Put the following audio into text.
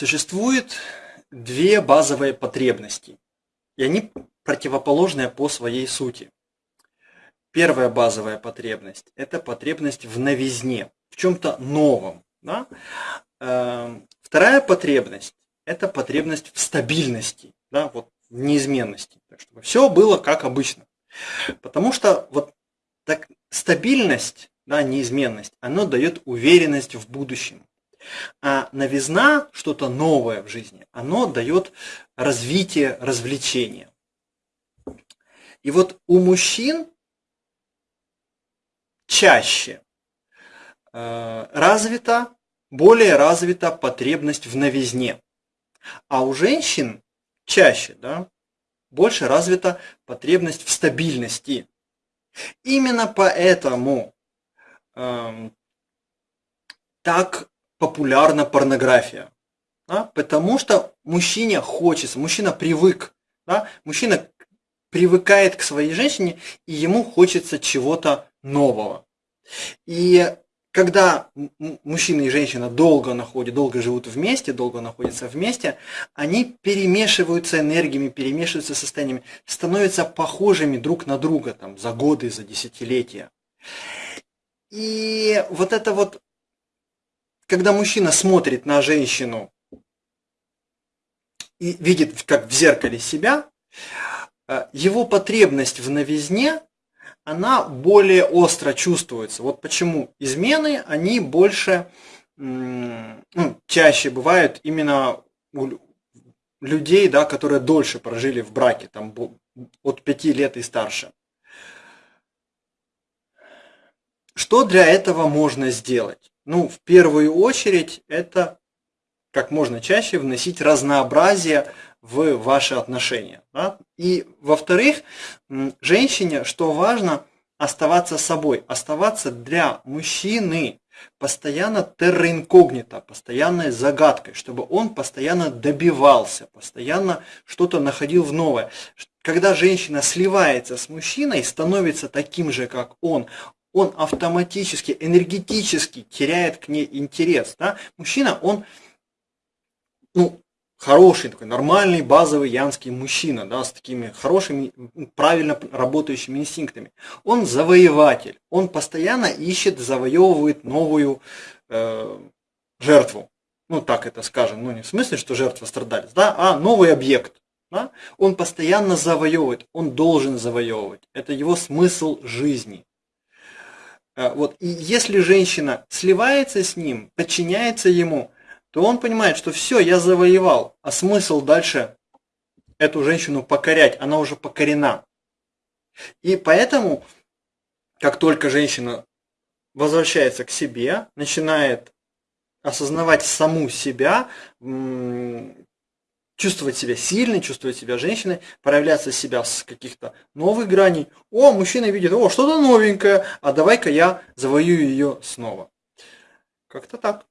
Существует две базовые потребности, и они противоположные по своей сути. Первая базовая потребность – это потребность в новизне, в чем-то новом. Да? Эм, вторая потребность – это потребность в стабильности, да, вот, в неизменности, так чтобы все было как обычно. Потому что вот так, стабильность, да, неизменность, оно дает уверенность в будущем. А новизна, что-то новое в жизни, оно дает развитие, развлечение. И вот у мужчин чаще э, развита, более развита потребность в новизне. А у женщин чаще, да, больше развита потребность в стабильности. Именно поэтому э, так популярна порнография. Да? Потому что мужчине хочется, мужчина привык, да? мужчина привыкает к своей женщине, и ему хочется чего-то нового. И когда мужчина и женщина долго находят, долго живут вместе, долго находятся вместе, они перемешиваются энергиями, перемешиваются состояниями, становятся похожими друг на друга там, за годы, за десятилетия. И вот это вот, когда мужчина смотрит на женщину и видит, как в зеркале себя, э, его потребность в новизне она более остро чувствуется. Вот почему измены, они больше, ну, чаще бывают именно у людей, да, которые дольше прожили в браке, там от пяти лет и старше. Что для этого можно сделать? Ну, в первую очередь, это как можно чаще вносить разнообразие в ваши отношения. Да? И во-вторых, женщине, что важно, оставаться собой, оставаться для мужчины постоянно терроинкогнито, постоянной загадкой, чтобы он постоянно добивался, постоянно что-то находил в новое. Когда женщина сливается с мужчиной, становится таким же, как он, он автоматически, энергетически теряет к ней интерес. Да? Мужчина, он ну, хороший, такой нормальный, базовый янский мужчина, да, с такими хорошими, правильно работающими инстинктами. Он завоеватель, он постоянно ищет, завоевывает новую э, жертву. Ну, так это скажем, ну не в смысле, что жертва страдалец, да, а новый объект. Да? Он постоянно завоевывает, он должен завоевывать. Это его смысл жизни. Э, вот. И если женщина сливается с ним, подчиняется ему, то он понимает, что все, я завоевал, а смысл дальше эту женщину покорять, она уже покорена. И поэтому, как только женщина возвращается к себе, начинает осознавать саму себя, чувствовать себя сильной, чувствовать себя женщиной, проявляться себя с каких-то новых граней. О, мужчина видит, о, что-то новенькое, а давай-ка я завоюю ее снова. Как-то так.